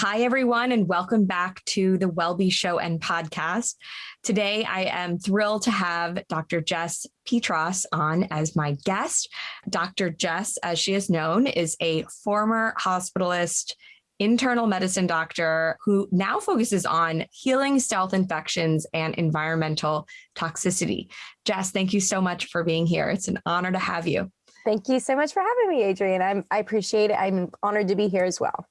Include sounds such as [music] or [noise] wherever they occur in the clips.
Hi, everyone, and welcome back to the WellBe Show and podcast. Today, I am thrilled to have Dr. Jess Peatross on as my guest. Dr. Jess, as she is known, is a former hospitalist, internal medicine doctor who now focuses on healing stealth infections and environmental toxicity. Jess, thank you so much for being here. It's an honor to have you. Thank you so much for having me, Adrienne. I'm, I appreciate it. I'm honored to be here as well.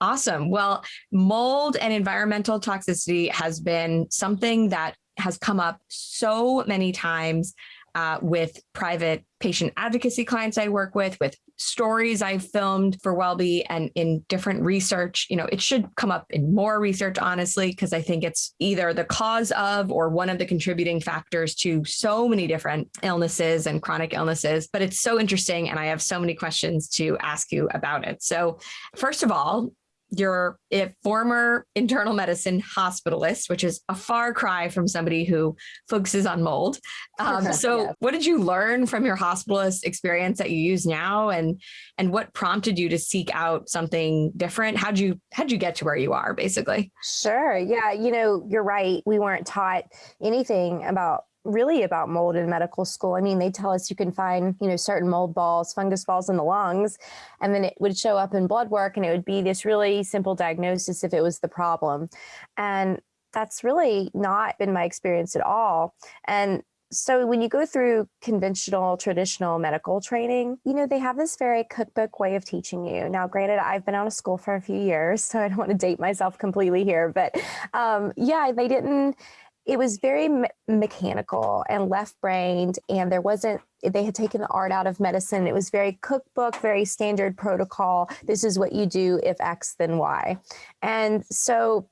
Awesome. Well, mold and environmental toxicity has been something that has come up so many times uh, with private patient advocacy clients I work with, with stories I've filmed for WellBe and in different research. You know, it should come up in more research, honestly, because I think it's either the cause of or one of the contributing factors to so many different illnesses and chronic illnesses. But it's so interesting. And I have so many questions to ask you about it. So, first of all, you're a former internal medicine hospitalist, which is a far cry from somebody who focuses on mold. Um, [laughs] so yeah. what did you learn from your hospitalist experience that you use now? And, and what prompted you to seek out something different? How'd you, how'd you get to where you are basically? Sure. Yeah. You know, you're right. We weren't taught anything about really about mold in medical school. I mean, they tell us you can find, you know, certain mold balls, fungus balls in the lungs, and then it would show up in blood work and it would be this really simple diagnosis if it was the problem. And that's really not been my experience at all. And so when you go through conventional traditional medical training you know they have this very cookbook way of teaching you now granted i've been out of school for a few years [laughs] so i don't want to date myself completely here but um, yeah they didn't it was very me mechanical and left brained and there wasn't they had taken the art out of medicine. It was very cookbook very standard protocol. This is what you do if x then y. And so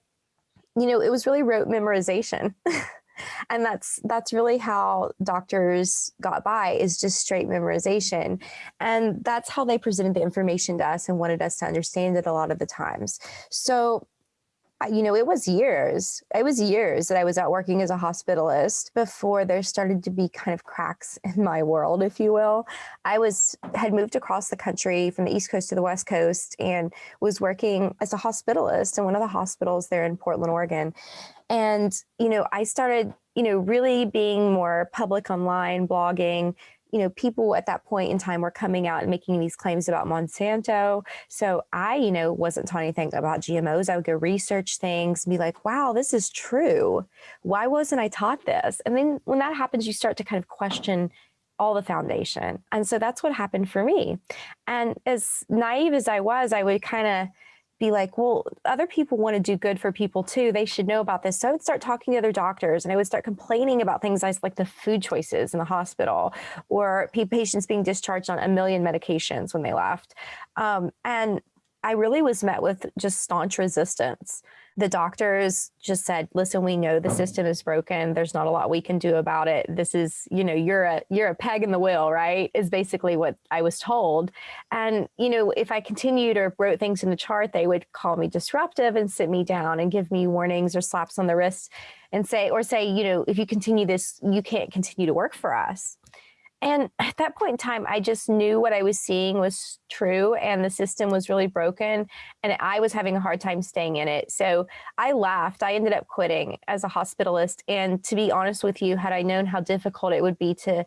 you know it was really rote memorization. [laughs] And that's that's really how doctors got by is just straight memorization. And that's how they presented the information to us and wanted us to understand it a lot of the times. So you know, it was years, it was years that I was out working as a hospitalist before there started to be kind of cracks [laughs] in my world, if you will. I was, had moved across the country from the East Coast to the West Coast and was working as a hospitalist in one of the hospitals there in Portland, Oregon. And, you know, I started, you know, really being more public online, blogging, you know, people at that point in time were coming out and making these claims about Monsanto. So I, you know, wasn't taught anything about GMOs. I would go research things and be like, wow, this is true. Why wasn't I taught this? And then when that happens, you start to kind of question all the foundation. And so that's what happened for me. And as naive as I was, I would kind of be like, well, other people want to do good for people too. They should know about this. So I would start talking to other doctors and I would start complaining about things like the food choices in the hospital or patients being discharged on a million medications when they left. Um, and I really was met with just staunch resistance the doctors just said, listen, we know the system is broken. There's not a lot we can do about it. This is, you know, you're a, you're a peg in the wheel, right? Is basically what I was told. And, you know, if I continued or wrote things in the chart, they would call me disruptive and sit me down and give me warnings or slaps on the wrist and say, or say, you know, if you continue this, you can't continue to work for us. And [sighs] at that point in time, I just knew what I was seeing was true and the system was really broken and I was having a hard time staying in it. So I laughed. I ended up quitting as a hospitalist. And to be honest with you, had I known how difficult it would be to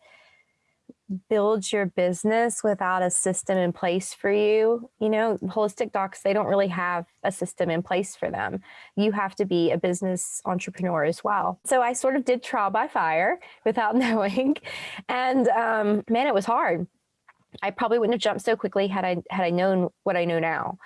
build your business without a system in place for you. You know, holistic docs, they don't really have a system in place for them. You have to be a business entrepreneur as well. So I sort of did trial by fire [laughs] without [laughs] knowing. And um, man, it was hard. I probably wouldn't have jumped so quickly had I had I known what I know now.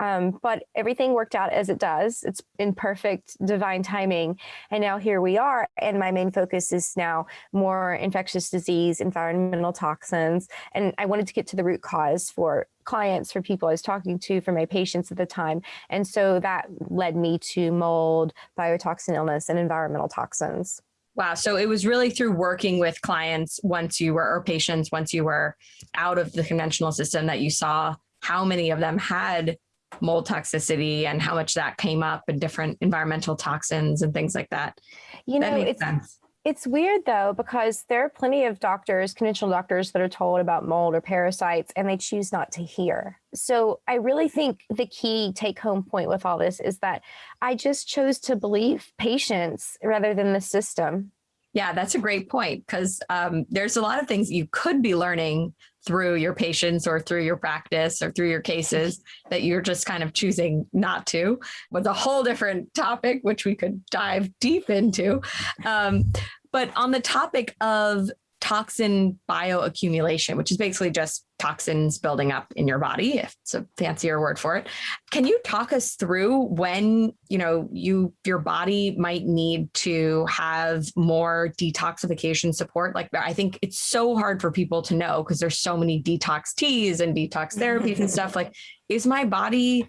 Um, but everything worked out as it does. It's in perfect divine timing. And now here we are. And my main focus is now more infectious disease, environmental toxins. And I wanted to get to the root cause for clients, for people I was talking to, for my patients at the time. And so that led me to mold, biotoxin illness, and environmental toxins. Wow. So it was really through working with clients once you were, or patients once you were out of the conventional system that you saw how many of them had mold toxicity and how much that came up and different environmental toxins and things like that. You know, it's, sense. It's weird though, because there are plenty of doctors, conventional doctors, that are told about mold or parasites and they choose not to hear. So I really think the key take home point with all this is that I just chose to believe patients rather than the system. Yeah, that's a great point because um, there's a lot of things you could be learning through your patients or through your practice or through your cases that you're just kind of choosing not to was a whole different topic which we could dive deep into. Um, but on the topic of toxin bioaccumulation, which is basically just toxins building up in your body, if it's a fancier word for it. Can you talk us through when, you know, you your body might need to have more detoxification support? Like I think it's so hard for people to know because there's so many detox teas and detox therapies and [laughs] stuff like is my body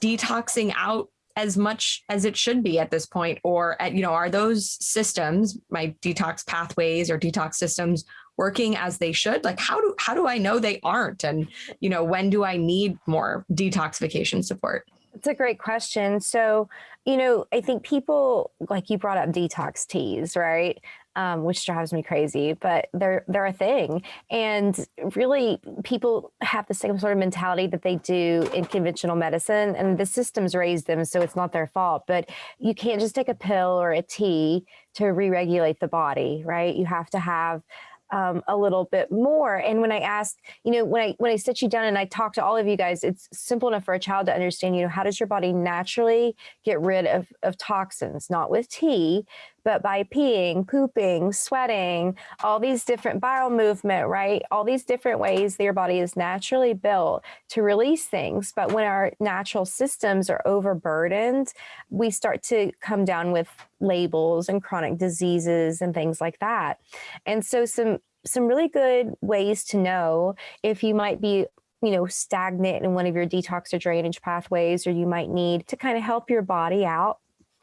detoxing out as much as it should be at this point or at, you know are those systems my detox pathways or detox systems working as they should? Like how do how do i know they aren't? And you know when do i need more detoxification support? It's a great question. So you know i think people like you brought up detox teas right um, which drives me crazy, but they're they're a thing. And really, people have the same sort of mentality that they do in conventional medicine, and the systems raise them, so it's not their fault. But you can't just take a pill or a tea to re-regulate the body, right? You have to have um, a little bit more. And when I ask, you know, when I when I sit you down and I talk to all of you guys, it's simple enough for a child to understand. You know, how does your body naturally get rid of of toxins? Not with tea, but by peeing, pooping, sweating, all these different bowel movement, right? All these different ways that your body is naturally built to release things. But when our natural systems are overburdened, we start to come down with labels and chronic diseases and things like that. And so some some really good ways to know if you might be you know, stagnant in one of your detox or drainage pathways, or you might need to kind of help your body out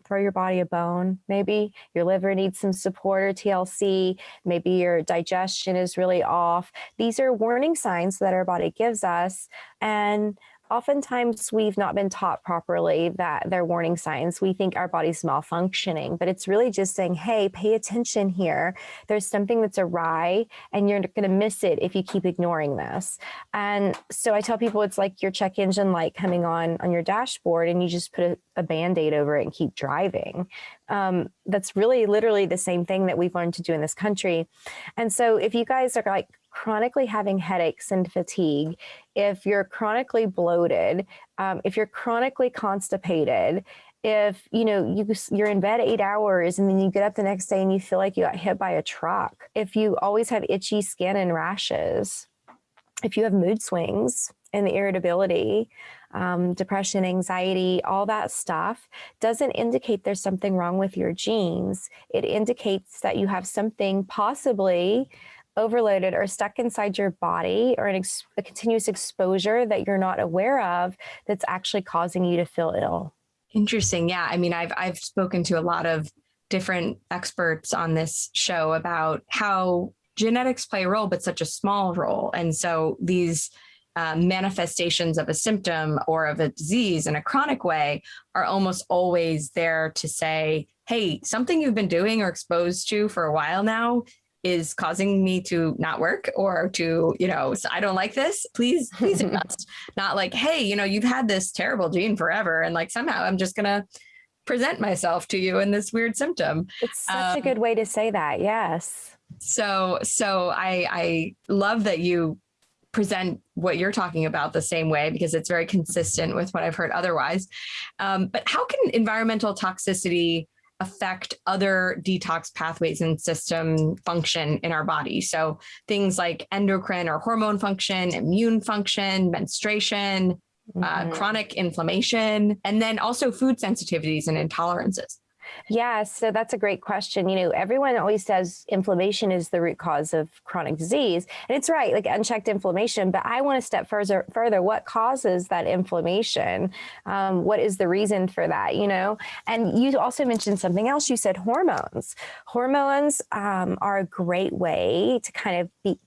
throw your body a bone. Maybe your liver needs some support or TLC. Maybe your digestion is really off. These are warning signs that our body gives us. And oftentimes we've not been taught properly that they're warning signs. We think our body's malfunctioning, but it's really just saying, hey, pay attention here. There's something that's awry and you're going to miss it if you keep ignoring this. And so I tell people it's like your check engine light coming on on your dashboard and you just put a, a band-aid over it and keep driving. Um, that's really literally the same thing that we've learned to do in this country. And so if you guys are like chronically having headaches and fatigue, if you're chronically bloated, um, if you're chronically constipated, if you know you you're in bed eight hours and then you get up the next day and you feel like you got hit by a truck if you always have itchy skin and rashes if you have mood swings and the irritability um, depression anxiety all that stuff doesn't indicate there's something wrong with your genes. It indicates that you have something possibly overloaded or stuck inside your body or a continuous exposure that you're not aware of that's actually causing you to feel ill. Interesting. Yeah. I mean, I've, I've spoken to a lot of different experts on this show about how genetics play a role, but such a small role. And so these uh, manifestations of a symptom or of a disease in a chronic way are almost always there to say, hey, something you've been doing or exposed to for a while now is causing me to not work or to, you know, I don't like this, please, please [laughs] adjust. not like, hey, you know, you've had this terrible gene forever. And like somehow I'm just gonna present myself to you in this weird symptom. It's such um, a good way to say that. Yes. So, so I, I love that you present what you're talking about the same way because it's very consistent with what I've heard otherwise. Um, but how can environmental toxicity affect other detox pathways and system function in our body. So things like endocrine or hormone function, immune function, menstruation, mm -hmm. uh, mm-hmm. chronic inflammation, and then also food sensitivities and intolerances. Yeah, so that's a great question. You know, everyone always says inflammation is the root cause of chronic disease. And it's right, like unchecked inflammation, but I want to step further further. What causes that inflammation? Um, what is the reason for that, you know? And you also mentioned something else. You said hormones. Hormones um, are a great way to kind of be,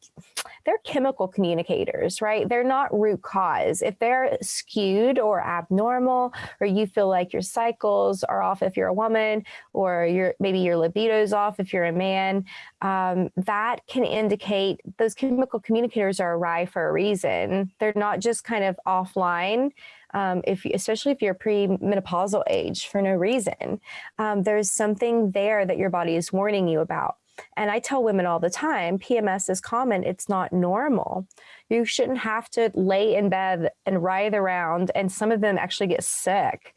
they're chemical communicators, right? They're not root cause. If they're skewed or abnormal, or you feel like your cycles are off if you're a woman, woman or your maybe your libido's off if you're a man, um, that can indicate those chemical communicators are awry for a reason. They're not just kind of offline. Um, if especially if you're pre-menopausal age for no reason, um, there's something there that your body is warning you about. And I tell women all the time, PMS is common, it's not normal. You shouldn't have to lay in bed and writhe around, and some of them actually get sick.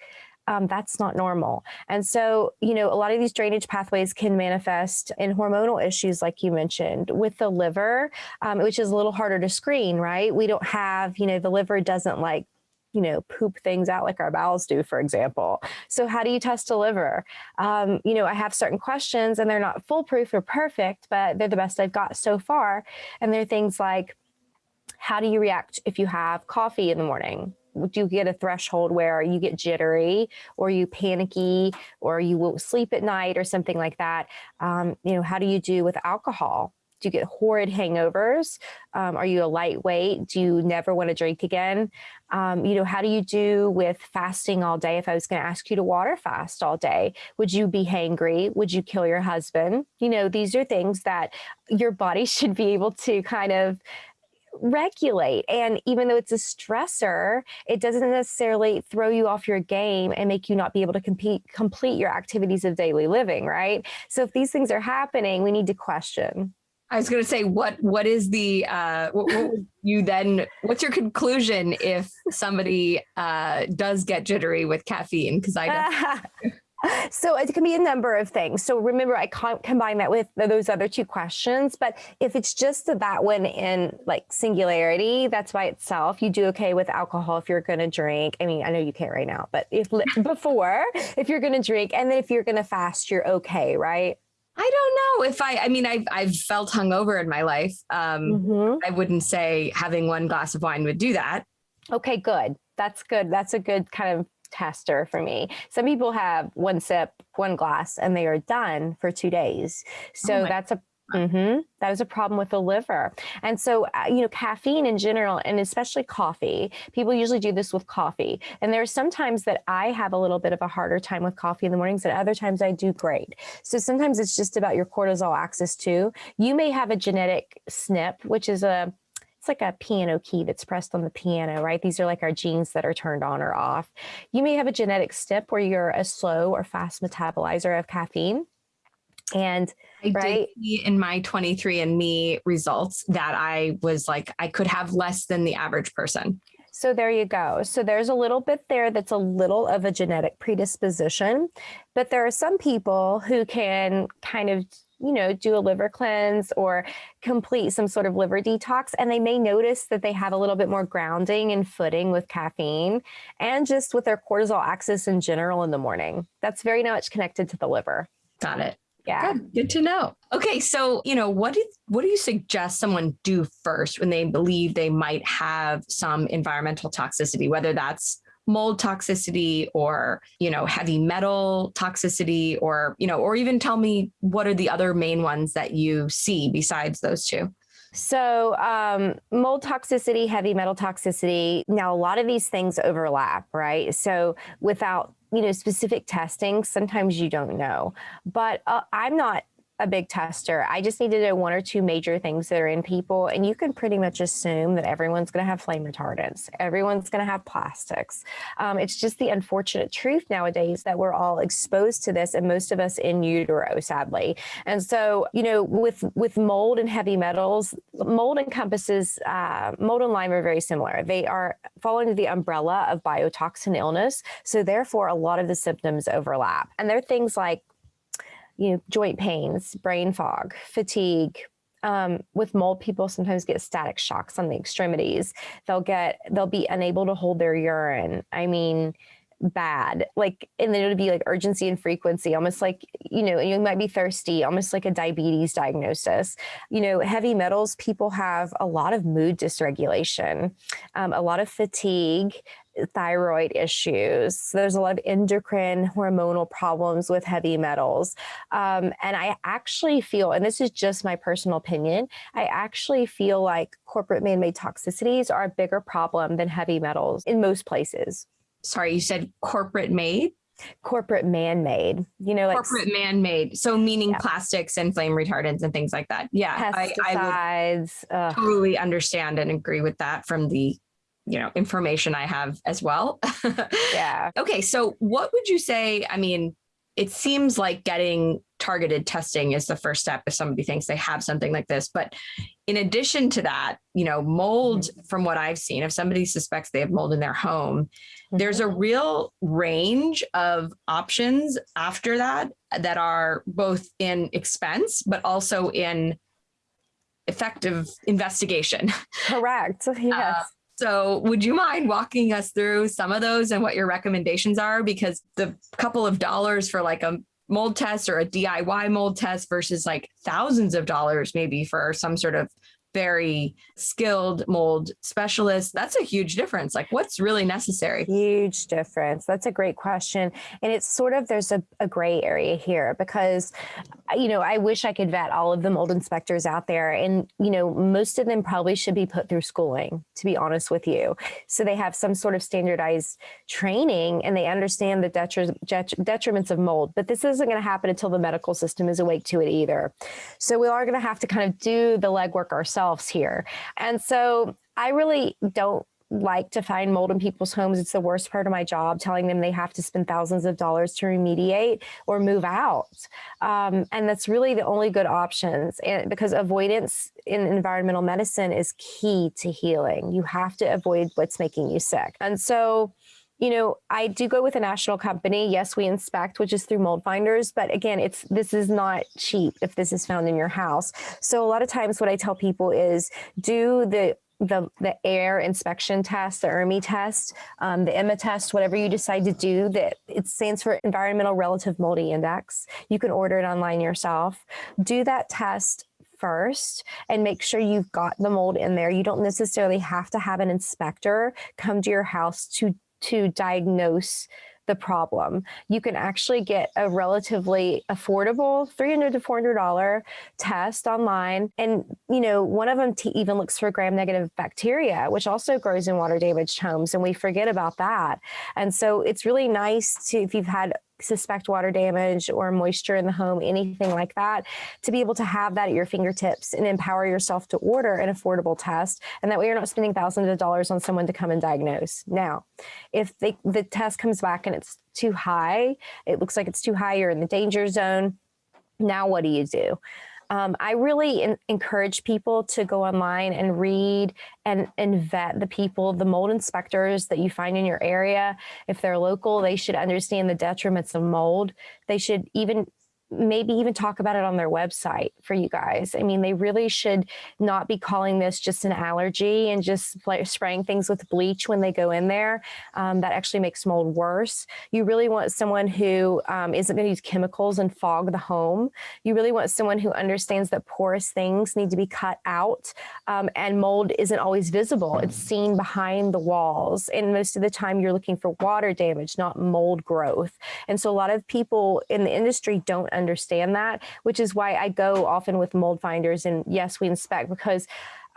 Um, that's not normal. And so, you know, a lot of these drainage pathways can manifest in hormonal issues, like you mentioned, with the liver, um, which is a little harder to screen, right? We don't have, you know, the liver doesn't like you know, poop things out like our bowels do, for example. So how do you test a liver? Um, you know, I have certain questions and they're not foolproof or perfect, but they're the best I've got so far. And they're things like, how do you react if you have coffee in the morning? Do you get a threshold where you get jittery or you panicky or you will sleep at night or something like that? Um, you know, how do you do with alcohol? Do you get horrid hangovers? Um, are you a lightweight? Do you never want to drink again? Um, you know, how do you do with fasting all day? If I was going to ask you to water fast all day, would you be hangry? Would you kill your husband? You know, these are things that your body [laughs] should be able to kind of regulate. And even though it's a stressor, it doesn't necessarily throw you off your game and make you not be able to compete, complete your activities of daily living, right? So if these things are happening, we need to question. I was going to say, what what is the uh, what, what you then? What's your conclusion if somebody uh, does get jittery with caffeine? Because I [laughs] don't. So it can be a number of things. So remember, I can't combine that with those other two questions. But if it's just that one in like singularity, that's by itself. You do okay with alcohol if you're going to drink. I mean, I know you can't right now, but if [laughs] before, if you're going to drink, and then if you're going to fast, you're okay, right? I don't know if I, I mean, I've, I've felt hungover in my life. Um, mm-hmm. I wouldn't say having one glass of wine would do that. Okay, good. That's good. That's a good kind of tester for me. Some people have one sip, one glass, and they are done for two days. So oh that's a Mm-hmm. That is a problem with the liver. And so, uh, you know, caffeine in general, and especially coffee, people usually do this with coffee. And there are some times that I have a little bit of a harder time with coffee in the mornings, and other times I do great. So sometimes it's just about your cortisol axis too. You may have a genetic SNP, which is a it's like a piano key that's pressed on the piano, right? These are like our genes that are turned on or off. You may have a genetic SNP where you're a slow or fast metabolizer of caffeine. And I right? did see in my 23andMe results that I was like, I could have less than the average person. So there you go. So there's a little bit there that's a little of a genetic predisposition, but there are some people who can kind of you know, do a liver cleanse or complete some sort of liver detox. And they may notice that they have a little bit more grounding and footing with caffeine and just with their cortisol axis in general in the morning. That's very much connected to the liver. Got it. Yeah. Good. Good to know. Okay. So, you know, what do, what do you suggest someone do first when they believe they might have some environmental toxicity, whether that's mold toxicity or, you know, heavy metal toxicity or, you know, or even tell me what are the other main ones that you see besides those two? So, um, mold toxicity, heavy metal toxicity. Now, a lot of these things overlap, right? So, without you know specific testing, sometimes you don't know. But uh, I'm not a big tester. I just need to know one or two major things that are in people, and you can pretty much assume that everyone's going to have flame retardants. Everyone's going to have plastics. Um, it's just the unfortunate truth nowadays that we're all exposed to this, and most of us in utero, sadly. And so, you know, with with mold and heavy metals, mold encompasses uh, mold and Lyme are very similar. They are fall under the umbrella of biotoxin illness, so therefore a lot of the symptoms overlap. And there are things like you know, joint pains, brain fog, fatigue. Um, with mold, people sometimes get static shocks on the extremities. They'll get, they'll be unable to hold their urine. I mean, bad like and then it'll be like urgency and frequency almost like you know you might be thirsty almost like a diabetes diagnosis you know heavy metals people have a lot of mood dysregulation um, a lot of fatigue thyroid issues. So there's a lot of endocrine hormonal problems with heavy metals. Um, and I actually feel, and this is just my personal opinion, I actually feel like corporate man made toxicities are a bigger problem than heavy metals in most places. Sorry, you said corporate made? corporate man-made you know like corporate man-made so meaning Yeah. plastics and flame retardants and things like that yeah I, I pesticides ugh. totally understand and agree with that from the you know information i have as well [laughs] yeah okay so what would you say i mean it seems like getting targeted testing is the first step if somebody thinks they have something like this but in addition to that you know mold mm-hmm. from what i've seen if somebody suspects they have mold in their home there's a mm-hmm. real range of options after that that are both in expense but also in effective investigation. [laughs] Correct. [laughs] Yes so would you mind walking us through some of those and what your recommendations are? Because the couple of dollars for like a mold test or a DIY mold test versus like thousands of dollars maybe for some sort of very skilled mold specialist, that's a huge difference. Like what's really necessary? Huge difference. That's a great question. And it's sort of, there's a, a gray area here because, you know, I wish I could vet all of the mold inspectors out there. And, you know, most of them probably should be put through schooling, to be honest with you. So they have some sort of standardized training and they understand the detri- detriments of mold. But this isn't going to happen until the medical system is awake to it either. So we are going to have to kind of do the legwork ourselves here. And so I really don't like to find mold in people's homes. It's the worst part of my job, telling them they have to spend thousands of dollars to remediate or move out. Um, and that's really the only good options. And because avoidance in environmental medicine is key to healing, you have to avoid what's making you sick. And so, you know, I do go with a national company. Yes, we inspect, which is through mold finders, but again, it's this is not cheap if this is found in your house. So a lot of times what I tell people is do the the the air inspection test, the ERMI test, um, the EMA test, whatever you decide to do, that it stands for Environmental Relative Moldy Index. You can order it online yourself. Do that test first and make sure you've got the mold in there. You don't necessarily have to have an inspector come to your house to to diagnose the problem. You can actually get a relatively affordable 300 to $400 test online. And, you know, one of them even looks for gram negative bacteria, which also grows in water damaged homes. And we forget about that. And so it's really nice to, if you've had suspect water damage or moisture in the home, anything like that, to be able to have that at your fingertips and empower yourself to order an affordable test. And that way you're not spending thousands of dollars on someone to come and diagnose. Now, if they, the test comes back and it's too high, it looks like it's too high, you're in the danger zone. Now, what do you do? Um, I really in, encourage people to go online and read and, and vet the people, the mold inspectors that you find in your area. If they're local, they should understand the detriments of mold. They should even maybe even talk about it on their website for you guys. I mean, they really should not be calling this just an allergy and just spraying things with bleach when they go in there. Um, that actually makes mold worse. You really want someone who um, not going to use chemicals and fog the home. You really want someone who understands that porous things need to be cut out um, and mold isn't always visible. It's seen behind the walls. And most of the time you're looking for water damage, not mold growth. And so a lot of people in the industry don't understand that, which is why I go often with mold finders and yes, we inspect because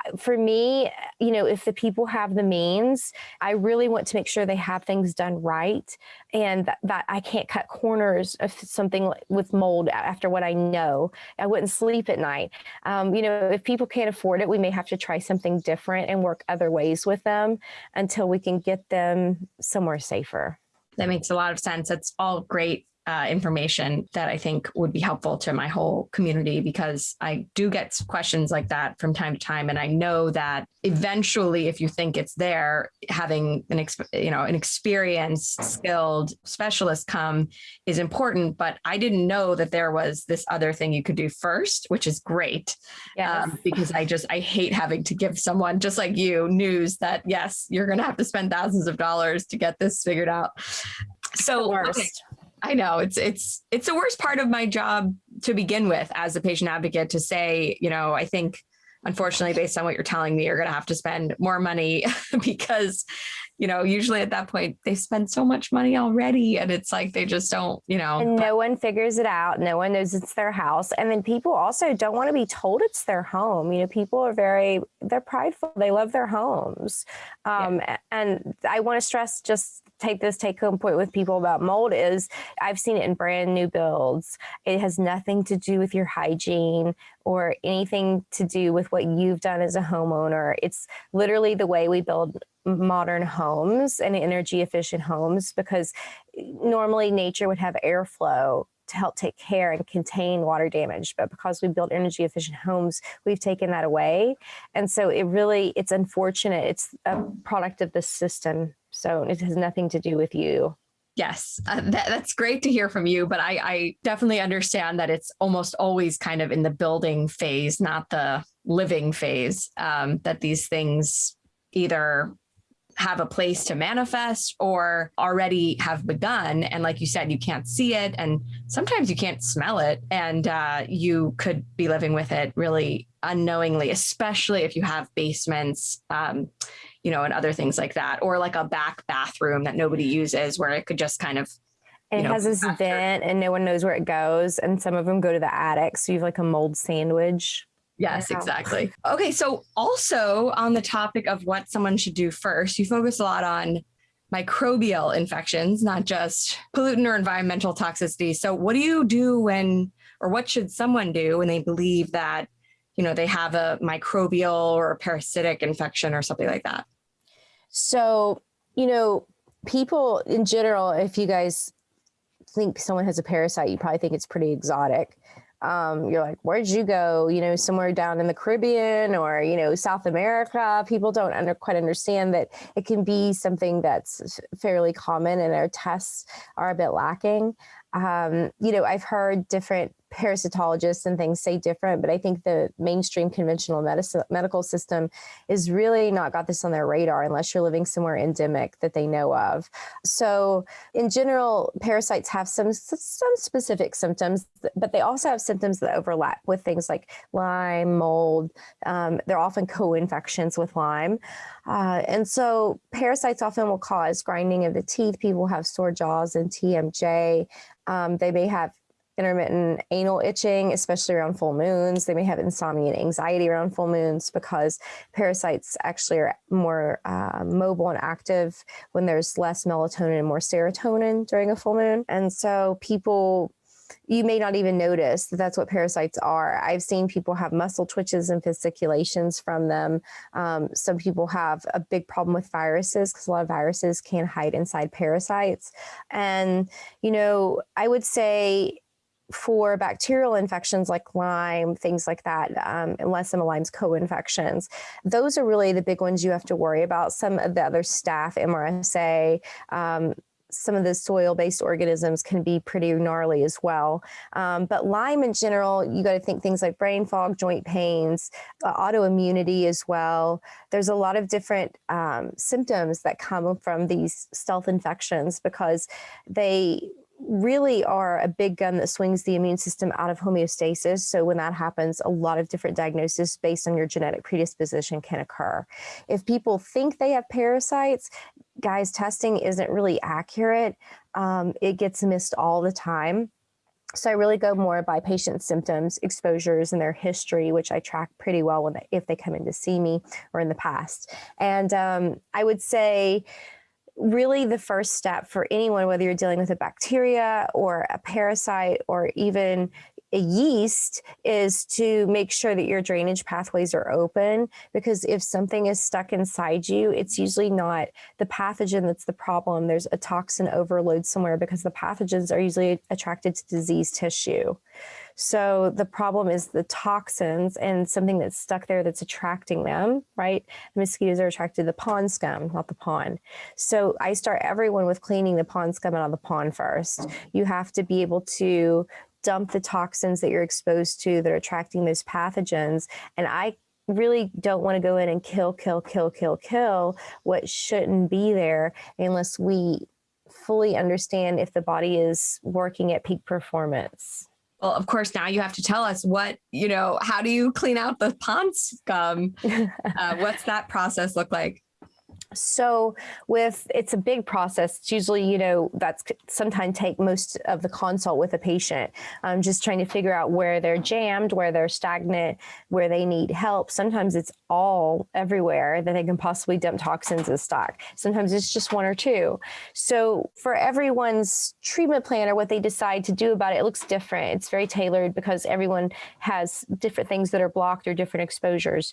uh, for me, you know, if the people have the means, I really want to make sure they have things done right and that, that, I can't cut corners of something with mold after what I know. I wouldn't sleep at night. Um, you know, if people can't afford it, we may have to try something different and work other ways with them until we can get them somewhere safer. That makes a lot of sense. That's all great uh, information that I think would be helpful to my whole community because I do get questions like that from time to time, and I know that eventually, if you think it's there, having an you know an experienced, skilled specialist come is important. But I didn't know that there was this other thing you could do first, which is great. Yes. Um, because I just I hate having to give someone just like you news that yes, you're going to have to spend thousands of dollars to get this figured out. So. Okay. I know it's it's it's the worst part of my job to begin with as a patient advocate to say, you know, I think unfortunately based on what you're telling me you're going to have to spend more money [laughs] because you know, usually at that point they spend so much money already and it's like they just don't, you know. And no one figures it out. No one knows it's their house. And then people also don't want to be told it's their home. You know, people are very, they're prideful. They love their homes. Um, a- And I want to stress just take this take home point with people about mold is I've seen it in brand new builds. It has nothing to do with your hygiene or anything to do with what you've done as a homeowner. It's literally the way we build modern homes and energy efficient homes because eh, normally nature would have airflow to help take care and contain water damage but because we build energy efficient homes we've taken that away and so it really it's unfortunate it's a product of the system so it has nothing to do with you Yes, uh, that, that's great to hear from you. But I, I definitely understand that it's almost always kind of in the building phase, not the living phase, um, that these things either have a place to manifest or already have begun. And like you said, you can't see it. And sometimes you can't smell it. And uh, you could be living with it really unknowingly, especially if you have basements. Um, you know, and other things like that, or like a back bathroom that nobody uses where it could just kind of it know, has this after- vent and no one knows where it goes and some of them go to the attic so you have like a mold sandwich Yes, exactly. Okay, so also on the topic of what someone should do first, you focus a lot on microbial infections, not just pollutant or environmental toxicity. So what do you do when or what should someone do when they believe that, you know, they have a microbial or a parasitic infection or something like that? So, you know, people in general, if you guys think someone has a parasite, you probably think it's pretty exotic. Um, you're like, where'd you go? You know, somewhere down in the Caribbean or, you know, South America. People don't under, quite understand that it can be something that's fairly common and our tests are a bit lacking. Um, you know, I've heard different parasitologists and things say different, but I think the mainstream conventional medicine, medical system is really not got this on their radar unless you're living somewhere endemic that they know of. So, in general, parasites have some some specific symptoms, but they also have symptoms that overlap with things like Lyme, mold. Um, they're often co-infections with Lyme, uh, and so parasites often will cause grinding of the teeth. People have sore jaws and TMJ. Um, they may have intermittent anal itching, especially around full moons. They may have insomnia and anxiety around full moons because parasites actually are more uh, mobile and active when there's less melatonin and more serotonin during a full moon. And so people you may not even notice that that's what parasites are. I've seen people have muscle twitches and fasciculations from them. Um, some people have a big problem with viruses because a lot of viruses can hide inside parasites. And, you know, I would say for bacterial infections like Lyme, things like that, um, unless some of Lyme's co-infections, those are really the big ones you have to worry about. Some of the other staph, MRSA, um, some of the soil-based organisms can be pretty gnarly as well. Um, but Lyme in general, you got to think things like brain fog, joint pains, uh, autoimmunity as well. There's a lot of different um, symptoms that come from these stealth infections because they really are a big gun that swings the immune system out of homeostasis. So when that happens, a lot of different diagnoses based on your genetic predisposition can occur. If people think they have parasites, guys, testing isn't really accurate. Um, it gets missed all the time. So I really go more by patient symptoms, exposures, and their history, which I track pretty well when they, if they come in to see me or in the past. And um, I would say really the first step for anyone, whether you're dealing with a bacteria or a parasite or even a yeast, is to make sure that your drainage pathways are open. Because if something is stuck inside you, it's usually not the pathogen that's the problem. There's a toxin overload somewhere because the pathogens are usually attracted to diseased tissue. So the problem is the toxins and something that's stuck there that's attracting them, right? The mosquitoes are attracted to the pond scum, not the pond. So I start everyone with cleaning the pond scum out of the pond first. You have to be able to dump the toxins that you're exposed to that are attracting those pathogens. And I really don't want to go in and kill, kill, kill, kill, kill what shouldn't be there unless we fully understand if the body is working at peak performance. Well, of course, now you have to tell us what, you know, how do you clean out the pond scum? [laughs] uh, what's that process look like? So with it's a big process. It's usually, you know, that's sometimes take most of the consult with a patient. Um, just trying to figure out where they're jammed, where they're stagnant, where they need help. Sometimes it's all everywhere that they can possibly dump toxins as stock. Sometimes it's just one or two. So for everyone's treatment plan or what they decide to do about it, it looks different. It's very tailored because everyone has different things that are blocked or different exposures.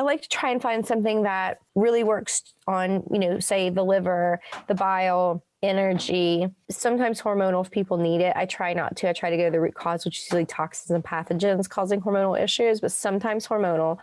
I like to try and find something that really works on, you know, say the liver, the bile, energy, sometimes hormonal if people need it. I try not to. I try to go to the root cause, which is usually toxins and pathogens causing hormonal issues, but sometimes hormonal.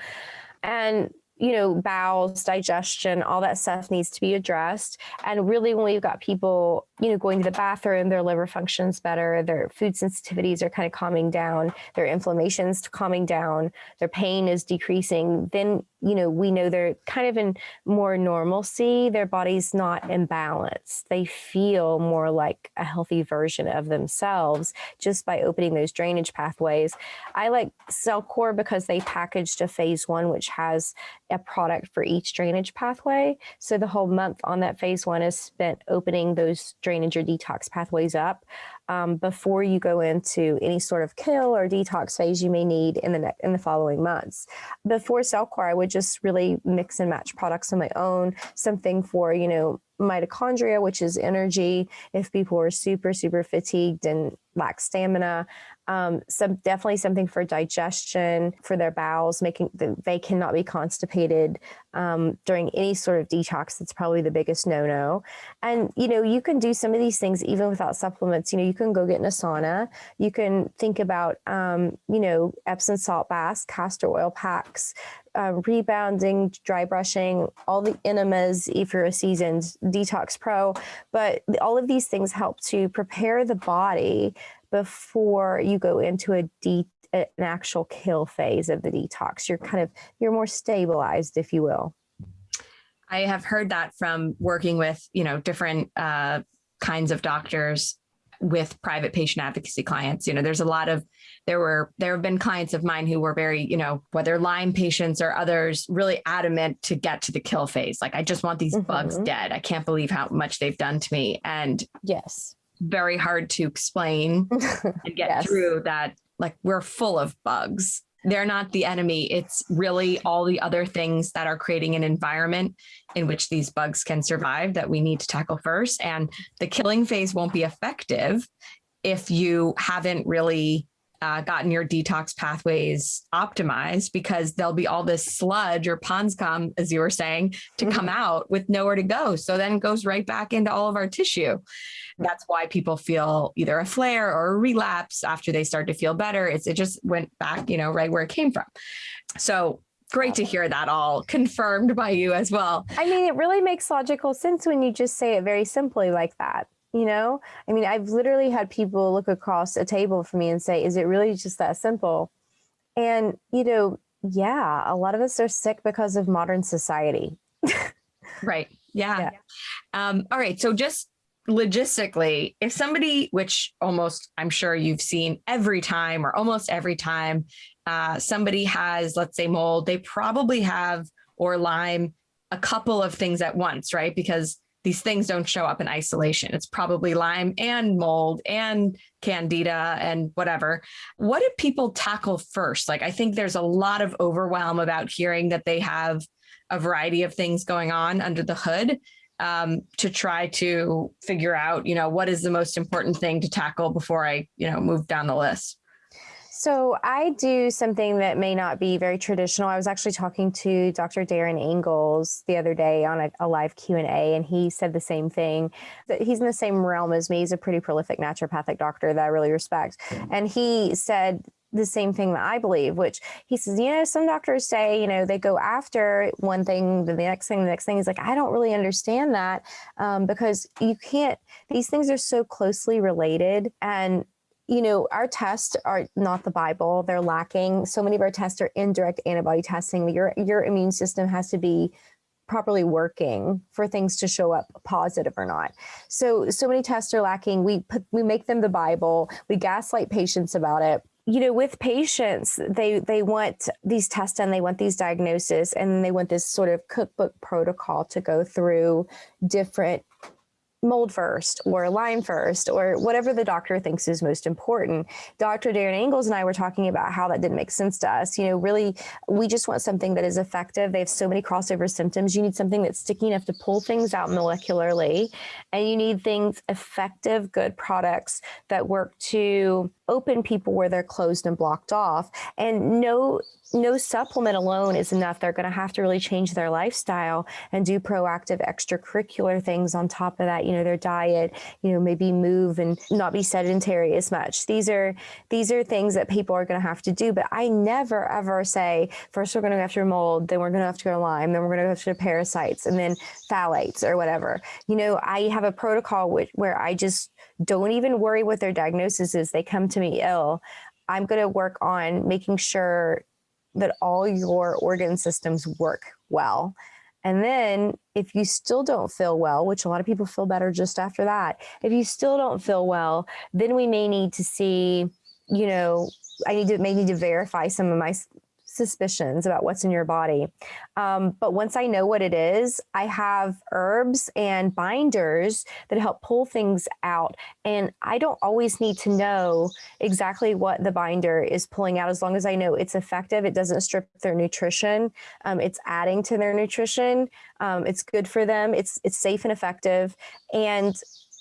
And you know, bowels, digestion, all that stuff needs to be addressed. And really, when we've got people, you know, going to the bathroom, their liver functions better, their food sensitivities are kind of calming down, their inflammation's calming down, their pain is decreasing, then you know, we know they're kind of in more normalcy. Their body's not imbalanced. They feel more like a healthy version of themselves just by opening those drainage pathways. I like CellCore because they packaged a phase one, which has a product for each drainage pathway. So the whole month on that phase one is spent opening those drainage or detox pathways up um, before you go into any sort of kill or detox phase you may need in the in the following months. Before CellCore, I would just really mix and match products on my own, something for, you know, mitochondria, which is energy. If people are super, super fatigued and lack stamina, um, some definitely something for digestion for their bowels, making the, they cannot be constipated um, during any sort of detox. That's probably the biggest no-no. And you know, you can do some of these things even without supplements. You know, you can go get in a sauna. You can think about, um, you know, Epsom salt baths, castor oil packs, uh, rebounding, dry brushing, all the enemas if you're a seasoned detox pro. But all of these things help to prepare the body before you go into a an actual kill phase of the detox. You're kind of you're more stabilized, if you will. I have heard that from working with you know different uh, kinds of doctors with private patient advocacy clients. You know, there's a lot of there were there have been clients of mine who were very you know whether Lyme patients or others really adamant to get to the kill phase. Like I just want these mm -hmm. bugs mm-hmm. dead. I can't believe how much they've done to me. And yes, very hard to explain [laughs] and get yes. through that like we're full of bugs they're not the enemy. It's really all the other things that are creating an environment in which these bugs can survive that we need to tackle first. And the killing phase won't be effective if you haven't really uh, gotten your detox pathways optimized because there'll be all this sludge or pond scum, as you were saying, to mm -hmm. come out with nowhere to go. So then it goes right back into all of our tissue. That's why people feel either a flare or a relapse after they start to feel better. It's, it just went back, you know, right where it came from. So great to hear that all confirmed by you as well. I mean, it really makes logical sense when you just say it very simply like that you know? I mean i've literally had people look across a table for me and say is it really just that simple? And you know yeah a lot of us are sick because of modern society. [laughs] Right. Yeah, yeah. Um, all right. So just logistically if somebody which almost i'm sure you've seen every time or almost every time uh, somebody has let's say mold they probably have or lyme a couple of things at once right? Because these things don't show up in isolation. It's probably Lyme and mold and candida and whatever. What do people tackle first? Like, I think there's a lot of overwhelm about hearing that they have a variety of things going on under the hood um, to try to figure out, you know, what is the most important thing to tackle before I, you know, move down the list. So I do something that may not be very traditional. I was actually talking to Dr. Darin Ingels the other day on a, a live Q&A, and he said the same thing. That he's in the same realm as me. He's a pretty prolific naturopathic doctor that I really respect. And he said the same thing that I believe, which he says, you know, some doctors say, you know, they go after one thing, then the next thing, the next thing. He's like, I don't really understand that um, because you can't, these things are so closely related. And you know, our tests are not the Bible. They're lacking. So many of our tests are indirect antibody testing. Your, your immune system has to be properly working for things to show up positive or not. So, so many tests are lacking. We put, we make them the Bible. We gaslight patients about it you know, with patients, they they want these tests and they want these diagnoses and they want this sort of cookbook protocol to go through different mold first or Lyme first or whatever the doctor thinks is most important. Dr. Darin Ingels and I were talking about how that didn't make sense to us. You know, really, we just want something that is effective. They have so many crossover symptoms. You need something that's sticky enough to pull things out molecularly. And you need things effective, good products that work to open people where they're closed and blocked off. And no no supplement alone is enough. They're going to have to really change their lifestyle and do proactive extracurricular things on top of that, you know, their diet, you know, maybe move and not be sedentary as much. These are these are things that people are going to have to do, but I never ever say first we're going to go after mold, then we're going to have to go to Lyme, then we're going to go after parasites and then phthalates or whatever. You know, I have a protocol which, where I just don't even worry what their diagnosis is. They come to me ill. I'm going to work on making sure that all your organ systems work well. And then if you still don't feel well, which a lot of people feel better just after that, if you still don't feel well, then we may need to see, you know, I need to may need to verify some of my suspicions about what's in your body. Um, but once I know what it is, I have herbs and binders that help pull things out. And I don't always need to know exactly what the binder is pulling out as long as I know it's effective. It doesn't strip their nutrition. Um, it's adding to their nutrition. Um, it's good for them. It's, it's safe and effective. And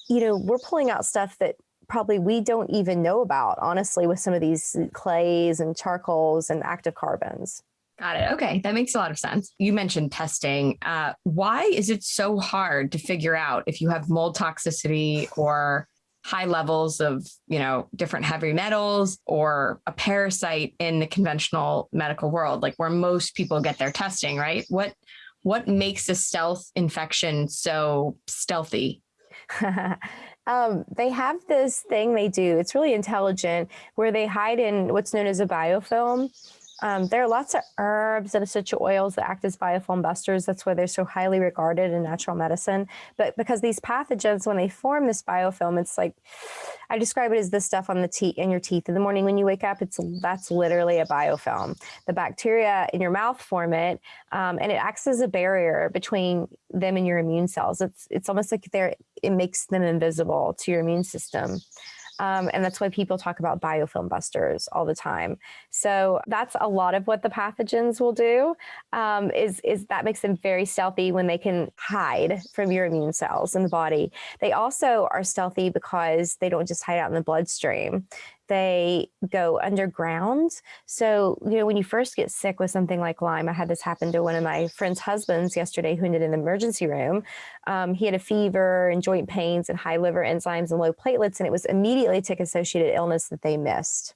you know, we're pulling out stuff that probably we don't even know about, honestly, with some of these clays and charcoals and active carbons. Got it. Okay. That makes a lot of sense. You mentioned testing. Uh, why is it so hard to figure out if you have mold toxicity or high levels of, you know, different heavy metals or a parasite in the conventional medical world, like where most people get their testing, right? What, what makes a stealth infection so stealthy? [laughs] Um, they have this thing they do. It's really intelligent where they hide in what's known as a biofilm. Um, there are lots of herbs and essential oils that act as biofilm busters. That's why they're so highly regarded in natural medicine. But because these pathogens, when they form this biofilm, it's like I describe it as the stuff on the teeth in your teeth in the morning when you wake up. It's that's literally a biofilm. The bacteria in your mouth form it, um, and it acts as a barrier between them and your immune cells. It's it's almost like they're it makes them invisible to your immune system. Um, and that's why people talk about biofilm busters all the time. So that's a lot of what the pathogens will do um, is, is that makes them very stealthy when they can hide from your immune cells in the body. They also are stealthy because they don't just hide out in the bloodstream they go underground. So, you know, when you first get sick with something like Lyme, I had this happen to one of my friend's husbands yesterday who ended in the emergency room. Um, he had a fever and joint pains and high liver enzymes and low platelets, and it was immediately tick associated illness that they missed.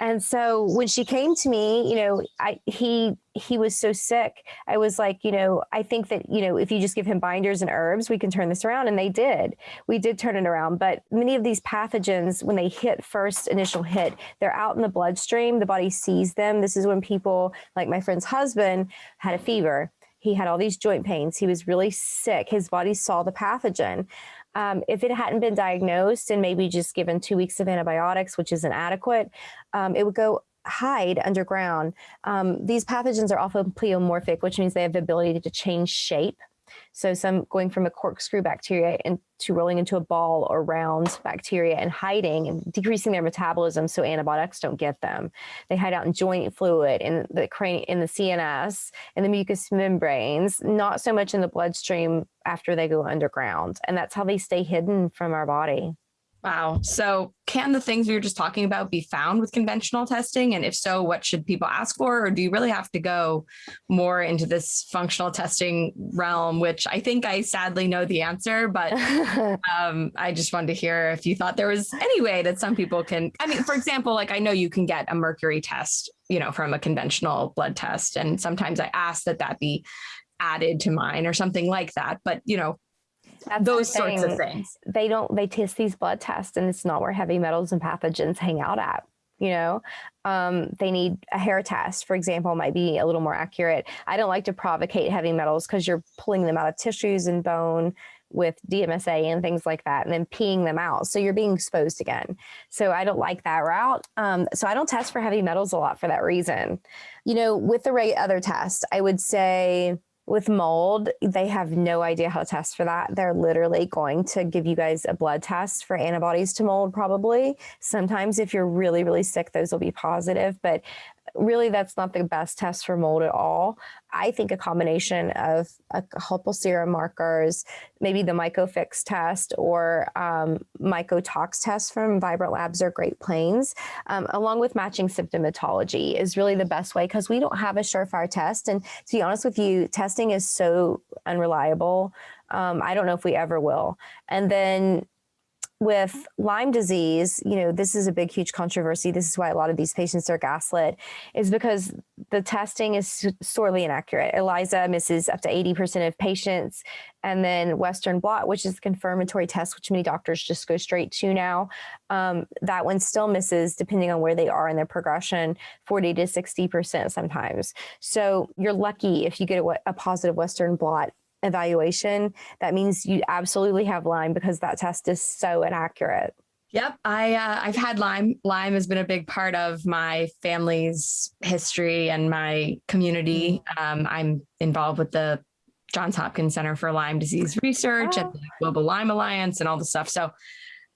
And so when she came to me, you know, I he he was so sick. I was like, you know, I think that, you know, if you just give him binders and herbs, we can turn this around. And they did. We did turn it around. But many of these pathogens, when they hit first initial hit, they're out in the bloodstream. The body sees them. This is when people, like my friend's husband, had a fever. He had all these joint pains. He was really sick. His body saw the pathogen. Um, if it hadn't been diagnosed and maybe just given two weeks of antibiotics, which is inadequate, um, it would go hide underground. Um, these pathogens are often pleomorphic, which means they have the ability to change shape. So some going from a corkscrew bacteria into rolling into a ball or round bacteria and hiding and decreasing their metabolism so antibiotics don't get them. They hide out in joint fluid, in the cranium, in the CNS, in the mucous membranes, not so much in the bloodstream after they go underground. And that's how they stay hidden from our body. Wow. So can the things we were just talking about be found with conventional testing? And if so, what should people ask for? Or do you really have to go more into this functional testing realm, which I think I sadly know the answer, but [laughs] um, I just wanted to hear if you thought there was any way that some people can, I mean, for example, like I know you can get a mercury test, you know, from a conventional blood test. And sometimes I ask that that be added to mine or something like that. But, you know, that's those sorts of things. They don't, they test these blood tests and it's not where heavy metals and pathogens hang out at. You know, um, they need a hair test, for example, might be a little more accurate. I don't like to provocate heavy metals because you're pulling them out of tissues and bone with DMSA and things like that, and then peeing them out. So you're being exposed again. So I don't like that route. Um, so I don't test for heavy metals a lot for that reason. You know, with the right other test, I would say with mold, they have no idea how to test for that. They're literally going to give you guys a blood test for antibodies to mold, probably. Sometimes, if you're really, really sick, those will be positive. But really that's not the best test for mold at all. I think a combination of a couple serum markers, maybe the MycoFix test or um, MycoTox test from Vibrant Labs or Great Plains, um, along with matching symptomatology is really the best way because we don't have a surefire test. And to be honest with you, testing is so unreliable. Um, I don't know if we ever will. And then with Lyme disease, you know, this is a big, huge controversy. This is why a lot of these patients are gaslit, is because the testing is sorely inaccurate. ELISA misses up to 80% of patients. And then Western blot, which is the confirmatory test, which many doctors just go straight to now, um, that one still misses, depending on where they are in their progression, 40 to 60% sometimes. So you're lucky if you get a, a positive Western blot evaluation, that means you absolutely have Lyme because that test is so inaccurate. Yep, I uh, I've had Lyme. Lyme has been a big part of my family's history and my community. Mm. Um, I'm involved with the Johns Hopkins Center for Lyme Disease Research oh. and the Global Lyme Alliance and all the stuff. So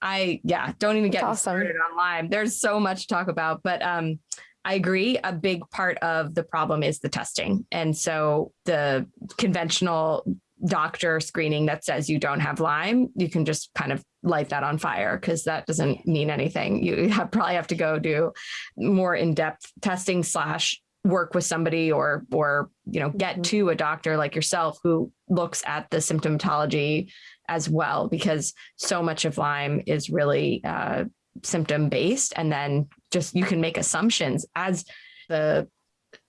I yeah, don't even get awesome. started on Lyme. There's so much to talk about, but um, I agree. A big part of the problem is the testing. And so the conventional doctor screening that says you don't have Lyme, you can just kind of light that on fire because that doesn't mean anything. You have, probably have to go do more in-depth testing slash work with somebody or or you know get mm-hmm. to a doctor like yourself who looks at the symptomatology as well because so much of Lyme is really uh, symptom based and then just you can make assumptions as the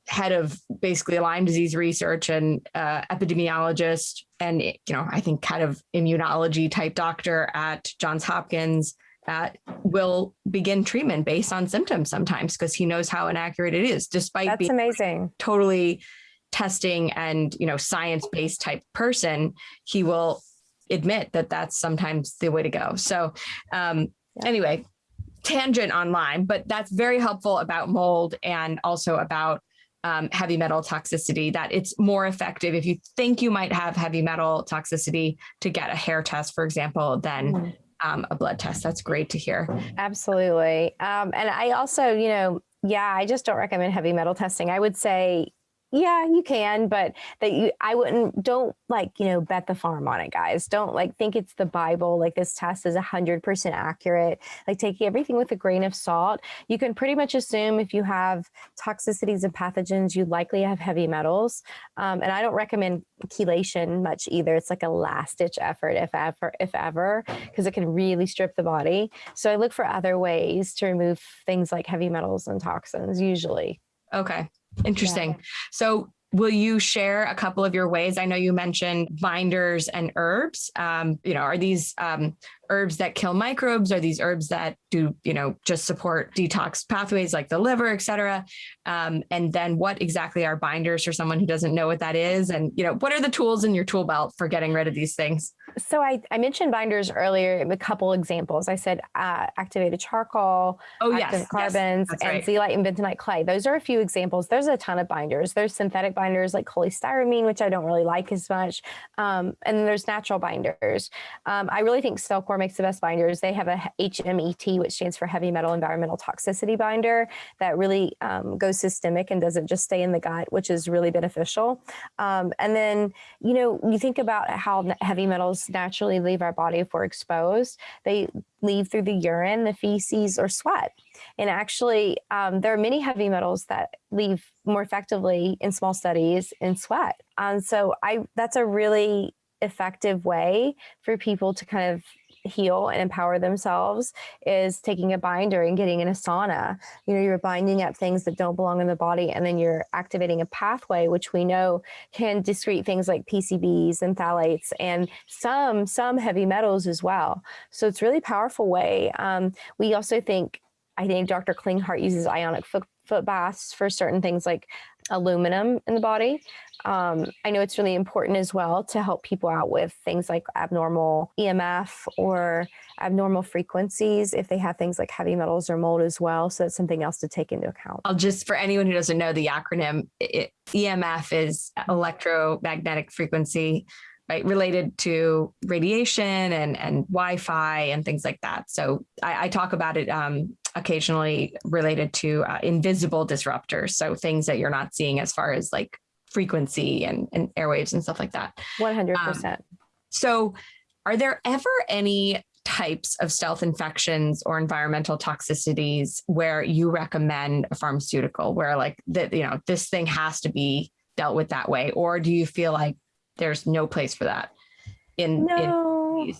head of basically Lyme disease research and uh, epidemiologist and you know I think kind of immunology type doctor at Johns Hopkins that will begin treatment based on symptoms sometimes because he knows how inaccurate it is despite That's being amazing totally testing and you know science based type person he will admit that that's sometimes the way to go so um yeah. anyway tangent on Lyme, but that's very helpful about mold and also about um, heavy metal toxicity, that it's more effective if you think you might have heavy metal toxicity to get a hair test, for example, than mm. um, a blood test. That's great to hear. Absolutely. Um, and I also, you know, yeah, I just don't recommend heavy metal testing. I would say yeah, you can, but that you, I wouldn't, don't like, you know, bet the farm on it, guys. Don't like think it's the Bible, like this test is 100% accurate. Like taking everything with a grain of salt. You can pretty much assume if you have toxicities and pathogens, you likely have heavy metals. Um, and I don't recommend chelation much either. It's like a last ditch effort, if ever, if ever, because it can really strip the body. So I look for other ways to remove things like heavy metals and toxins usually. Okay. Interesting. Yeah. So will you share a couple of your ways? I know you mentioned binders and herbs. Um, you know, are these um, herbs that kill microbes? Are these herbs that do, you know, just support detox pathways like the liver, et cetera? Um, and then what exactly are binders for someone who doesn't know what that is? And, you know, what are the tools in your tool belt for getting rid of these things? So I, I mentioned binders earlier, a couple examples. I said uh, activated charcoal, oh, active yes, carbons, yes, and right. zeolite and bentonite clay. Those are a few examples. There's a ton of binders. There's synthetic binders like cholestyramine, which I don't really like as much. Um, and then there's natural binders. Um, I really think Cellcore makes the best binders. They have a HMET, which stands for heavy metal environmental toxicity binder that really um, goes systemic and doesn't just stay in the gut, which is really beneficial. Um, and then, you know, you think about how heavy metals naturally leave our body if we're exposed. They leave through the urine, the feces, or sweat. And actually, um, there are many heavy metals that leave more effectively in small studies in sweat. And so I that's a really effective way for people to kind of heal and empower themselves is taking a binder and getting in a sauna. You know, you're binding up things that don't belong in the body, and then you're activating a pathway, which we know can discrete things like PCBs and phthalates and some some heavy metals as well. So it's really powerful way. Um, we also think, I think Dr. Klinghardt uses ionic foot, foot baths for certain things like aluminum in the body. Um, I know it's really important as well to help people out with things like abnormal EMF or abnormal frequencies if they have things like heavy metals or mold as well. So that's something else to take into account. I'll just, for anyone who doesn't know the acronym, it, EMF is electromagnetic frequency right related to radiation and and wi-fi and things like that so i, I talk about it um, occasionally related to uh, invisible disruptors so things that you're not seeing as far as like frequency and, and airwaves and stuff like that. 100% um, so are there ever any types of stealth infections or environmental toxicities where you recommend a pharmaceutical where like that you know this thing has to be dealt with that way? Or do you feel like there's no place for that in, no. in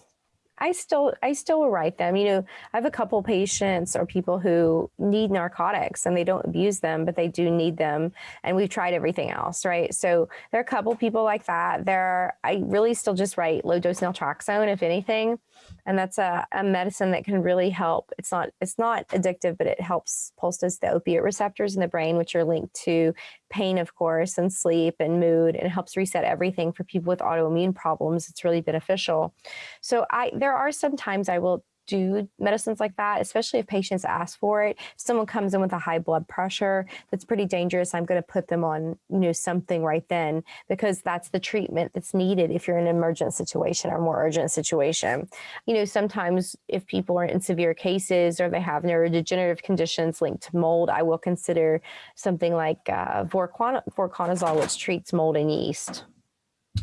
I still I still will write them. You know, I have a couple patients or people who need narcotics and they don't abuse them, but they do need them. And we've tried everything else, right? So there are a couple people like that. There, are, I really still just write low dose naltrexone, if anything and that's a, a medicine that can really help. It's not it's not addictive, but it helps pulses the opiate receptors in the brain, which are linked to pain, of course, and sleep and mood, and it helps reset everything for people with autoimmune problems. It's really beneficial. So I there are some times I will do medicines like that, especially if patients ask for it. If someone comes in with a high blood pressure that's pretty dangerous, I'm going to put them on, you know, something right then because that's the treatment that's needed if you're in an emergent situation or more urgent situation. You know, sometimes if people are in severe cases or they have neurodegenerative conditions linked to mold, I will consider something like uh, voriconazole, which treats mold and yeast.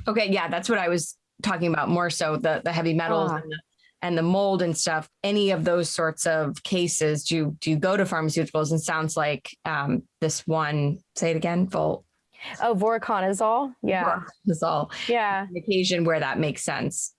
Okay, yeah, that's what I was talking about more so the the heavy metals ah. and the and the mold and stuff, any of those sorts of cases, do you, do you go to pharmaceuticals? And sounds like um, this one, say it again, Volt. Oh, voriconazole. Yeah. Voriconazole. Yeah. occasion where that makes sense.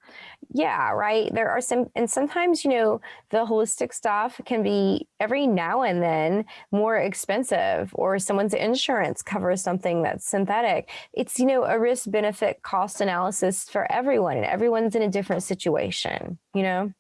Yeah, right. There are some, and sometimes, you know, the holistic stuff can be every now and then more expensive, or someone's insurance covers something that's synthetic. It's, you know, a risk benefit cost analysis for everyone, and everyone's in a different situation, you know?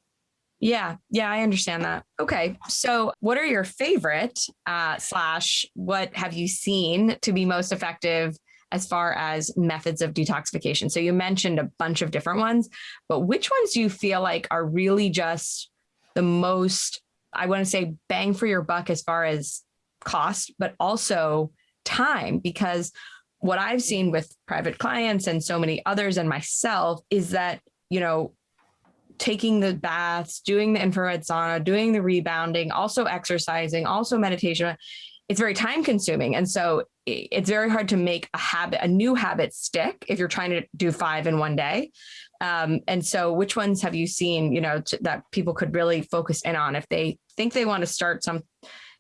Yeah, yeah, I understand that. Okay, so what are your favorite uh, slash what have you seen to be most effective as far as methods of detoxification. So you mentioned a bunch of different ones, but which ones do you feel like are really just the most, I want to say bang for your buck as far as cost, but also time? Because what I've seen with private clients and so many others and myself is that, you know, taking the baths, doing the infrared sauna, doing the rebounding, also exercising, also meditation, it's very time consuming. And so it's very hard to make a habit, a new habit stick if you're trying to do five in one day. Um, and so which ones have you seen, you know, that people could really focus in on if they think they want to start some,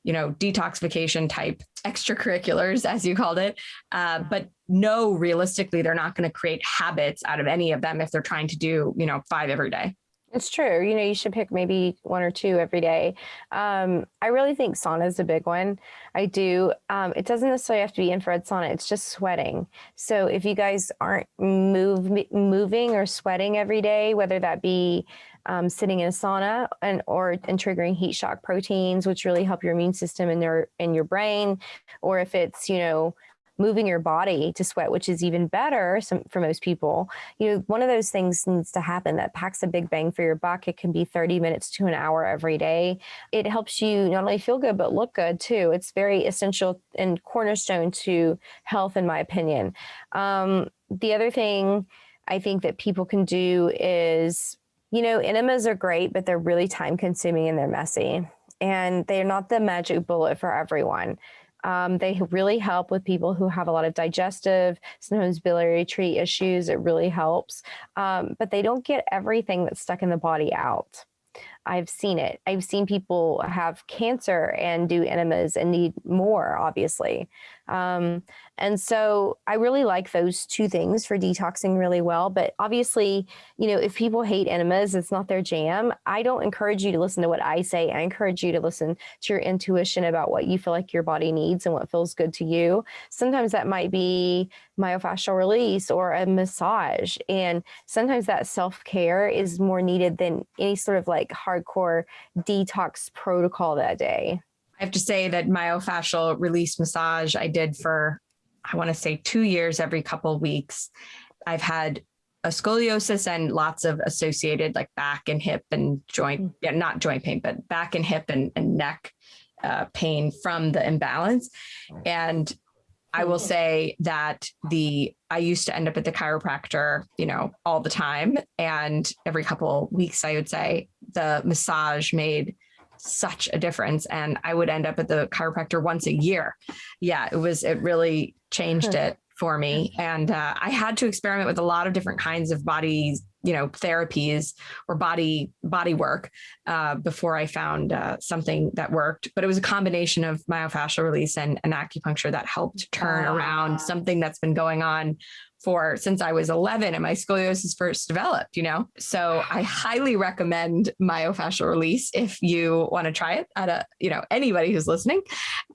you know, detoxification type extracurriculars, as you called it, uh, but no, realistically, they're not going to create habits out of any of them if they're trying to do, you know, five every day. It's true. You know, you should pick maybe one or two every day. Um, I really think sauna is a big one. I do. Um, it doesn't necessarily have to be infrared sauna. It's just sweating. So if you guys aren't move, moving or sweating every day, whether that be um, sitting in a sauna and or and triggering heat shock proteins, which really help your immune system in your in your brain, or if it's you know moving your body to sweat, which is even better for most people, you know, one of those things needs to happen that packs a big bang for your buck. It can be 30 minutes to an hour every day. It helps you not only feel good, but look good too. It's very essential and cornerstone to health, in my opinion. Um, the other thing I think that people can do is, you know, enemas are great, but they're really time consuming and they're messy and they're not the magic bullet for everyone. Um, they really help with people who have a lot of digestive, sometimes biliary tree issues. It really helps, um, but they don't get everything that's stuck in the body out. I've seen it. I've seen people have cancer and do enemas and need more, obviously. Um, and so I really like those two things for detoxing really well. But obviously, you know, if people hate enemas, it's not their jam. I don't encourage you to listen to what I say. I encourage you to listen to your intuition about what you feel like your body needs and what feels good to you. Sometimes that might be myofascial release or a massage. And sometimes that self care is more needed than any sort of like hardcore detox protocol that day. I have to say that myofascial release massage I did for I want to say two years every couple of weeks. I've had a scoliosis and lots of associated like back and hip and joint, yeah, not joint pain, but back and hip and, and neck uh, pain from the imbalance. And I will say that the I used to end up at the chiropractor, you know, all the time. And every couple weeks, I would say the massage made such a difference. And I would end up at the chiropractor once a year. Yeah, it was, it really changed it for me. And uh, I had to experiment with a lot of different kinds of body, you know, therapies or body body work uh, before I found uh, something that worked. But it was a combination of myofascial release and, and acupuncture that helped turn around something that's been going on for since I was 11 and my scoliosis first developed, you know? So I highly recommend myofascial release if you want to try it at a, you know, anybody who's listening.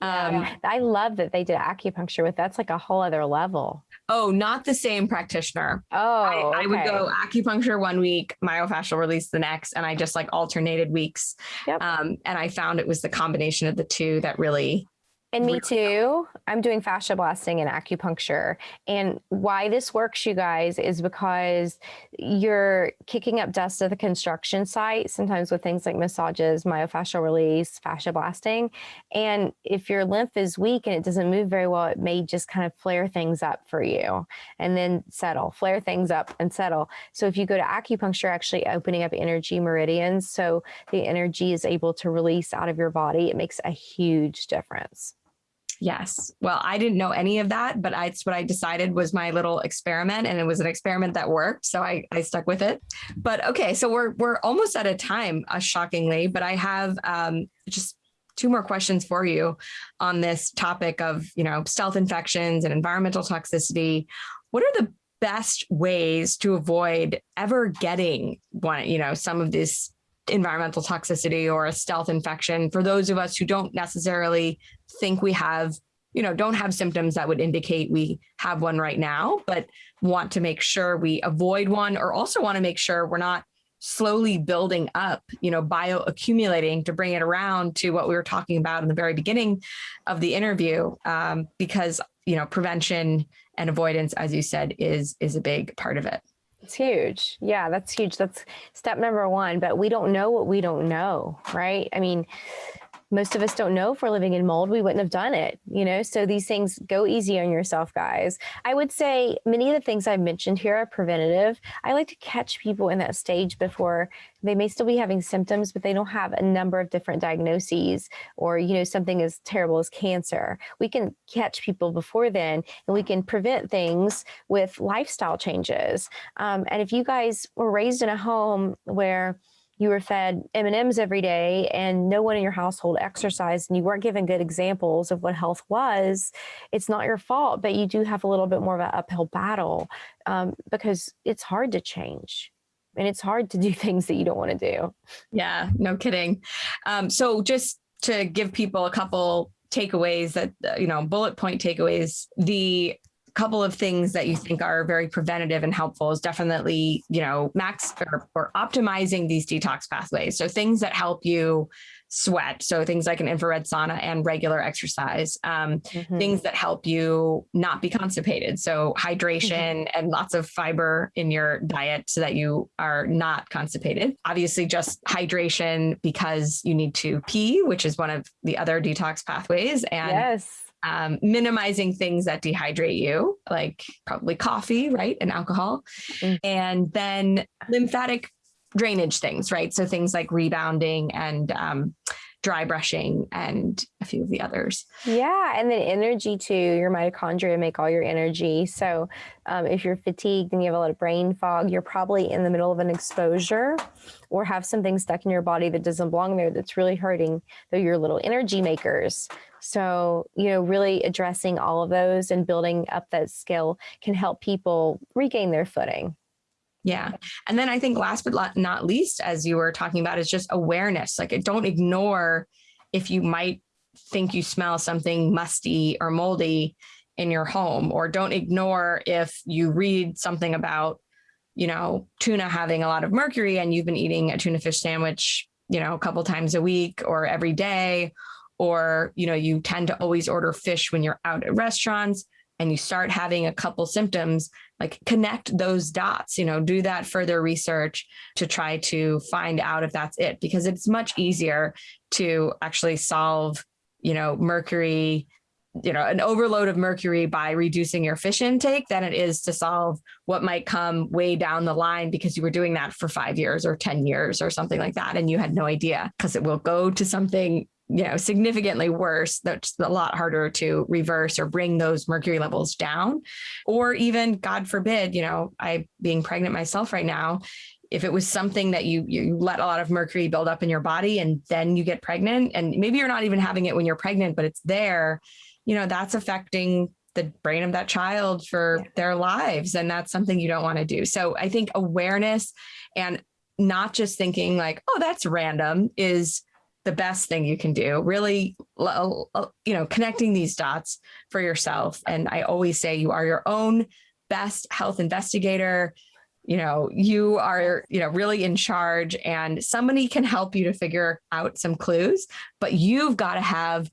Um, yeah, I love that they did acupuncture with that's like a whole other level. Oh, not the same practitioner. Oh, I, okay. I would go acupuncture one week, myofascial release the next, and I just like alternated weeks. Yep. Um, and I found it was the combination of the two that really and me too. I'm doing fascia blasting and acupuncture. And why this works, you guys, is because you're kicking up dust at the construction site, sometimes with things like massages, myofascial release, fascia blasting. And if your lymph is weak and it doesn't move very well, it may just kind of flare things up for you and then settle, flare things up and settle. So if you go to acupuncture, actually opening up energy meridians, so the energy is able to release out of your body, it makes a huge difference. Yes. Well, I didn't know any of that, but I, it's what I decided was my little experiment and it was an experiment that worked. So I, I stuck with it. But okay, so we're, we're almost out of time, uh, shockingly, but I have um, just two more questions for you on this topic of, you know, stealth infections and environmental toxicity. What are the best ways to avoid ever getting one, you know, some of this environmental toxicity or a stealth infection for those of us who don't necessarily think we have you know don't have symptoms that would indicate we have one right now but want to make sure we avoid one or also want to make sure we're not slowly building up you know bioaccumulating to bring it around to what we were talking about in the very beginning of the interview um, because you know prevention and avoidance as you said is is a big part of it it's huge. Yeah, that's huge. That's step number one. But we don't know what we don't know, right? I mean, most of us don't know if we're living in mold. We wouldn't have done it, you know? So these things go easy on yourself, guys. I would say many of the things I've mentioned here are preventative. I like to catch people in that stage before they may still be having symptoms, but they don't have a number of different diagnoses or, you know, something as terrible as cancer. We can catch people before then and we can prevent things with lifestyle changes. Um, and if you guys were raised in a home where you were fed M&Ms every day and no one in your household exercised and you weren't given good examples of what health was, it's not your fault, but you do have a little bit more of an uphill battle um, because it's hard to change and it's hard to do [laughs] things that you don't want to do. Yeah, no kidding. Um, so just to give people a couple takeaways that, you know, bullet point takeaways, the couple of things that you think are very preventative and helpful is definitely, you know, max or, or optimizing these detox pathways. So things that help you sweat. So things like an infrared sauna and regular exercise, um, mm-hmm. things that help you not be constipated. So hydration mm-hmm. and lots of fiber in your diet so that you are not constipated. Obviously just hydration because you need to pee, which is one of the other detox pathways. And yes um, minimizing things that dehydrate you, like probably coffee, right, and alcohol, mm. and then lymphatic drainage things, right? So things like rebounding and um, dry brushing and a few of the others. Yeah, and then energy too. Your mitochondria make all your energy. So um, if you're fatigued and you have a lot of brain fog, you're probably in the middle of an exposure or have something stuck in your body that doesn't belong there that's really hurting your little energy makers. So, you know, really addressing all of those and building up that skill can help people regain their footing. Yeah. And then I think last but not least, as you were talking about, is just awareness. Like don't ignore if you might think you smell something musty or moldy in your home, or don't ignore if you read something about, you know, tuna having a lot of mercury and you've been eating a tuna fish sandwich, you know, a couple times a week or every day, or, you know, you tend to always order fish when you're out at restaurants and you start having a couple symptoms, like connect those dots, you know, do that further research to try to find out if that's it, because it's much easier to actually solve, you know, mercury, you know, an overload of mercury by reducing your fish intake than it is to solve what might come way down the line because you were doing that for five years or 10 years or something like that. And you had no idea because it will go to something you know, significantly worse, that's a lot harder to reverse or bring those mercury levels down. Or even, God forbid, you know, I being pregnant myself right now, if it was something that you you let a lot of mercury build up in your body and then you get pregnant and maybe you're not even having it when you're pregnant but it's there you know that's affecting the brain of that child for yeah. their lives and that's something you don't want to do so i think awareness and not just thinking like oh that's random is the best thing you can do. Really you know connecting these dots for yourself. And i always say you are your own best health investigator. You know you are you know really in charge and somebody can help you to figure out some clues but you've got to have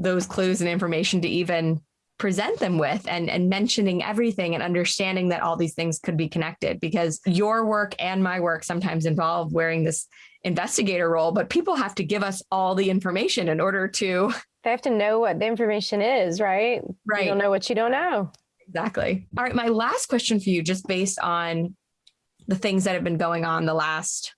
those clues and information to even present them with and, and mentioning everything and understanding that all these things could be connected because your work and my work sometimes involve wearing this investigator role, but people have to give us all the information in order to. They have to know what the information is, right? Right. You don't know what you don't know. Exactly. All right. My last question for you, just based on the things that have been going on the last,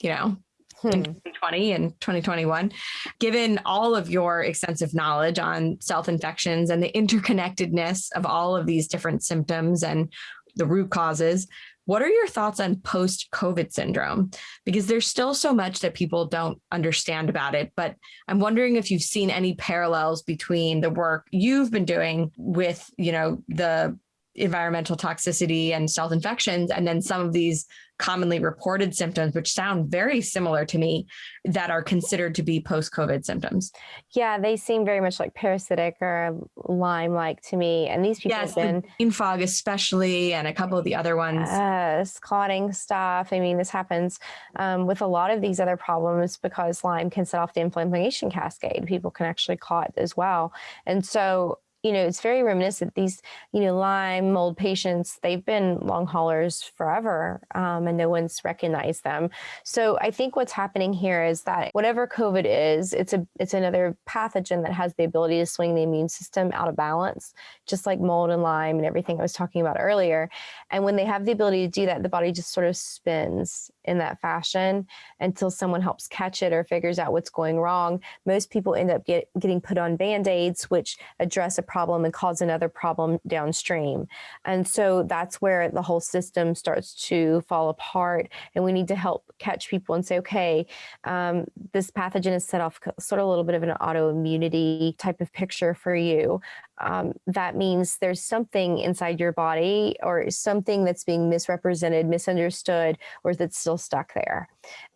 you know. In hmm. 2020 and 2021, given all of your extensive knowledge on stealth infections and the interconnectedness of all of these different symptoms and the root causes, what are your thoughts on post COVID syndrome? Because there's still so much that people don't understand about it, but I'm wondering if you've seen any parallels between the work you've been doing with, you know, the environmental toxicity and stealth infections, and then some of these commonly reported symptoms, which sound very similar to me, that are considered to be post COVID symptoms. Yeah, they seem very much like parasitic or Lyme like to me. And these people yes, have been brain fog, especially, and a couple of the other ones. Yes, clotting stuff. I mean, this happens um, with a lot of these other problems because Lyme can set off the inflammation cascade. People can actually clot as well. And so you know, it's very reminiscent. These, you know, Lyme mold patients, they've been long haulers forever um, and no one's recognized them. So I think what's happening here is that whatever COVID is, it's a it's another pathogen that has the ability to swing the immune system out of balance, just like mold and Lyme and everything I was talking about earlier. And when they have the ability to do that, the body just sort of spins in that fashion until someone helps catch it or figures out what's going wrong. Most people end up get, getting put on band-aids, which address a problem and cause another problem downstream. And so that's where the whole system starts to fall apart. And we need to help catch people and say, okay, um, this pathogen has set off sort of a little bit of an autoimmunity type of picture for you um, that means there's something inside your body or something that's being misrepresented, misunderstood, or that's still stuck there.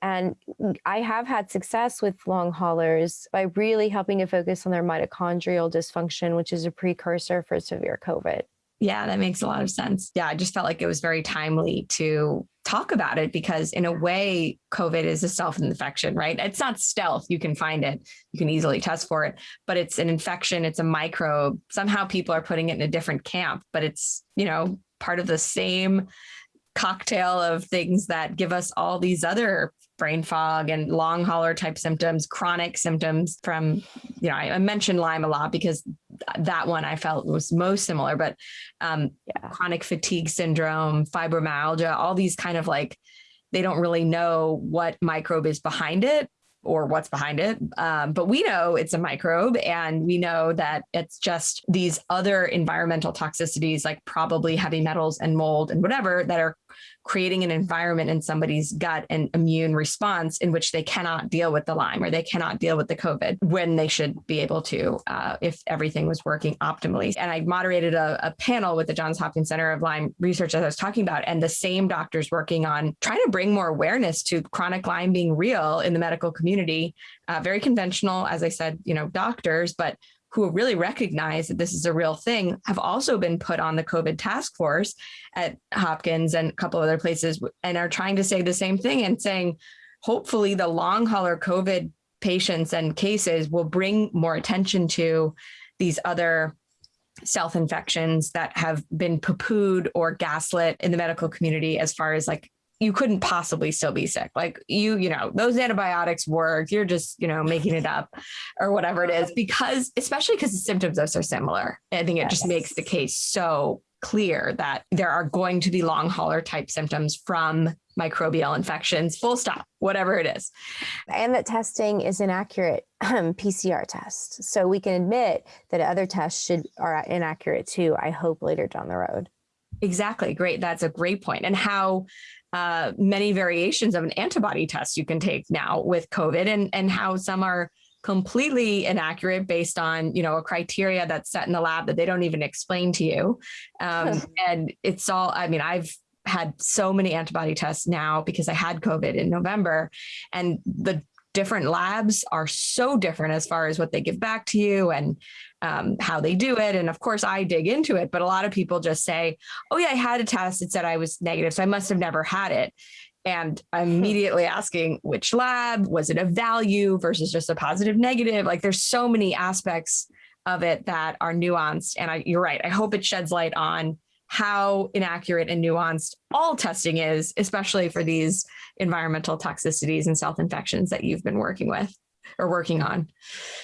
And I have had success with long haulers by really helping to focus on their mitochondrial dysfunction, which is a precursor for severe COVID. Yeah, that makes a lot of sense. Yeah, I just felt like it was very timely to talk about it because in a way covid is a stealth infection right? It's not stealth. You can find it. You can easily test for it but it's an infection. It's a microbe. Somehow people are putting it in a different camp but it's you know part of the same cocktail of things that give us all these other brain fog and long hauler type symptoms, chronic symptoms from, you know, I, mentioned Lyme a lot because that one I felt was most similar, but um, yeah. chronic fatigue syndrome, fibromyalgia, all these kind of like, they don't really know what microbe is behind it or what's behind it. Um, but we know it's a microbe and we know that it's just these other environmental toxicities like probably heavy metals and mold and whatever that are creating an environment in somebody's gut and immune response in which they cannot deal with the Lyme or they cannot deal with the COVID when they should be able to uh, if everything was working optimally. And I moderated a, a panel with the Johns Hopkins Center of Lyme Research as I was talking about, and the same doctors working on trying to bring more awareness to chronic Lyme being real in the medical community. Uh, very conventional, as I said, you know, doctors, but who really recognize that this is a real thing have also been put on the COVID task force at Hopkins and a couple other places and are trying to say the same thing and saying, hopefully the long hauler COVID patients and cases will bring more attention to these other stealth infections that have been poo pooed or gaslit in the medical community as far as like you couldn't possibly still be sick. Like you, you know, those antibiotics work. You're just, you know, making it up or whatever it is because, especially because the symptoms are so similar. I think it yes. just makes the case so clear that there are going to be long hauler type symptoms from microbial infections, full stop, whatever it is. And that testing is inaccurate um, PCR test. So we can admit that other tests should are inaccurate too, I hope later down the road. Exactly. Great. That's a great point. And how uh, many variations of an antibody test you can take now with COVID and, and how some are completely inaccurate based on, you know, a criteria that's set in the lab that they don't even explain to you. Um, and it's all, I mean, I've had so many antibody tests now because I had COVID in November and the different labs are so different as far as what they give back to you and um, how they do it. And of course, I dig into it, but a lot of people just say, oh, yeah, I had a test. It said I was negative, so I must have never had it. And I'm hmm. immediately asking which lab, was it a value versus just a positive negative? Like there's so many aspects of it that are nuanced. And I, you're right. I hope it sheds light on how inaccurate and nuanced all testing is, especially for these environmental toxicities and stealth infections that you've been working with or working on.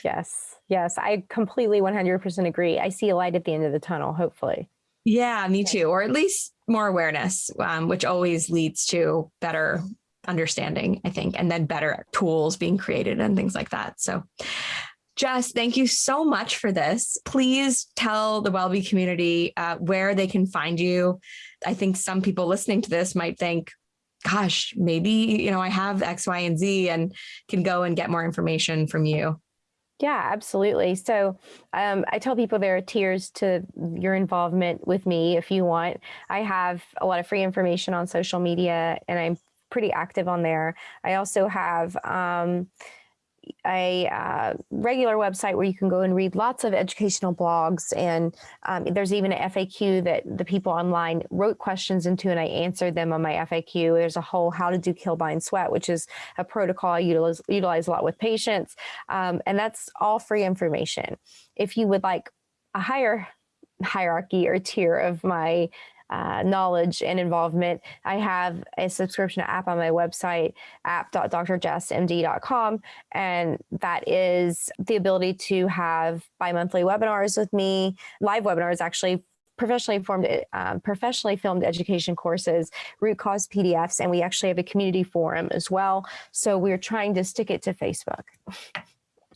Yes, yes, I completely 100% agree. I see a light at the end of the tunnel, hopefully. Yeah, me too, or at least more awareness, um, which always leads to better understanding, I think, and then better tools being created and things like that. So Jess, thank you so much for this. Please tell the WellBe community uh, where they can find you. I think some people listening to this might think, gosh, maybe, you know, I have X, Y, and Z and can go and get more information from you. Yeah, absolutely. So um, I tell people there are tiers to your involvement with me if you want. I have a lot of free information on social media and I'm pretty active on there. I also have um, a uh, regular website where you can go and read lots of educational blogs. And um, there's even an FAQ that the people online wrote questions into, and I answered them on my FAQ. There's a whole how to do kill, bind, sweat, which is a protocol I utilize, utilize a lot with patients. Um, and that's all free information. If you would like a higher hierarchy or tier of my uh, knowledge and involvement. I have a subscription app on my website, app.drjessmd.com, and that is the ability to have bi-monthly webinars with me, live webinars actually professionally formed, um, professionally filmed education courses, root cause PDFs, and we actually have a community forum as well. So we're trying to stick it to Facebook. [laughs]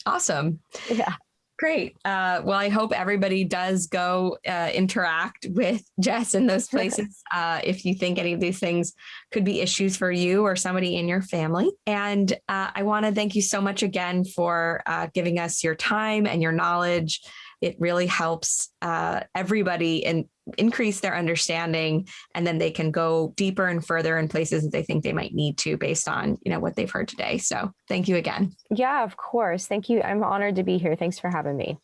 Awesome. Yeah. Great. Uh, well, I hope everybody does go uh, interact with [laughs] Jess in those places uh, if you think any of these things could be issues for you or somebody in your family. And uh, I want to thank you so much again for uh, giving us your time and your knowledge. It really helps uh, everybody and increase their understanding and then they can go deeper and further in places that they think they might need to based on you know what they've heard today. So thank you again. Yeah of course. Thank you. I'm honored to be here. Thanks for having me